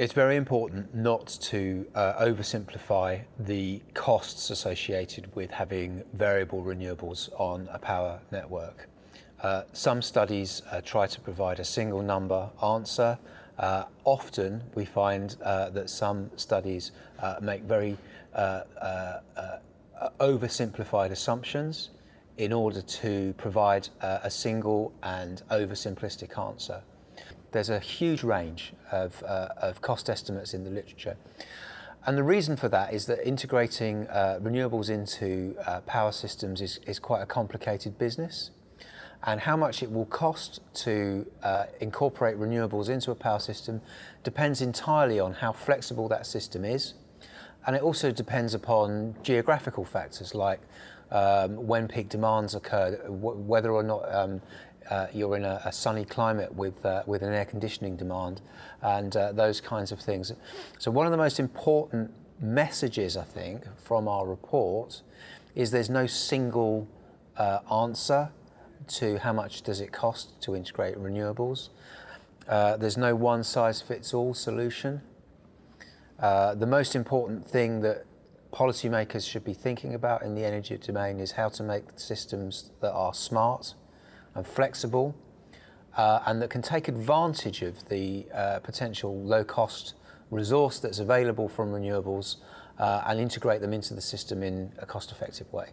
It's very important not to uh, oversimplify the costs associated with having variable renewables on a power network. Uh, some studies uh, try to provide a single number answer. Uh, often we find uh, that some studies uh, make very oversimplified assumptions in order to provide a single and oversimplistic answer. There's a huge range of, uh, of cost estimates in the literature. And the reason for that is that integrating uh, renewables into uh, power systems is, is quite a complicated business. And how much it will cost to uh, incorporate renewables into a power system depends entirely on how flexible that system is. And it also depends upon geographical factors like um, when peak demands occur, whether or not um, uh, you're in a, a, sunny climate with, uh, with an air conditioning demand and uh, those kinds of things. So one of the most important messages, I think, from our report is there's no single uh, answer to how much does it cost to integrate renewables. Uh, there's no one size fits all solution. Uh, the most important thing that policymakers should be thinking about in the energy domain is how to make systems that are smart, and flexible uh, and that can take advantage of the uh, potential low-cost resource that's available from renewables uh, and integrate them into the system in a cost-effective way.